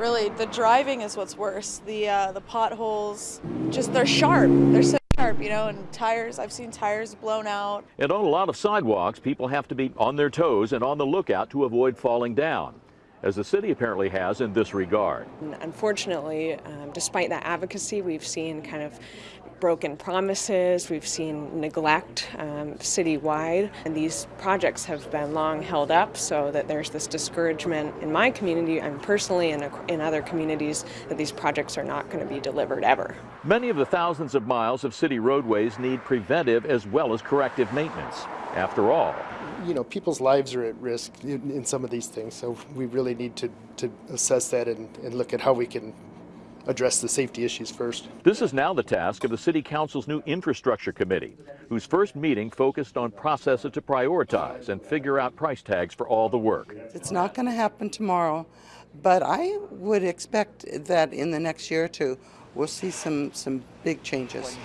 Really, the driving is what's worse. The uh, the potholes, just they're sharp. They're so sharp, you know, and tires. I've seen tires blown out. And on a lot of sidewalks, people have to be on their toes and on the lookout to avoid falling down, as the city apparently has in this regard. Unfortunately, um, despite that advocacy, we've seen kind of broken promises, we've seen neglect um, citywide, and these projects have been long held up so that there's this discouragement in my community and personally in, in other communities that these projects are not going to be delivered ever. Many of the thousands of miles of city roadways need preventive as well as corrective maintenance. After all, you know, people's lives are at risk in, in some of these things, so we really need to, to assess that and, and look at how we can address the safety issues first. This is now the task of the City Council's new Infrastructure Committee, whose first meeting focused on processes to prioritize and figure out price tags for all the work. It's not going to happen tomorrow, but I would expect that in the next year or two, we'll see some, some big changes.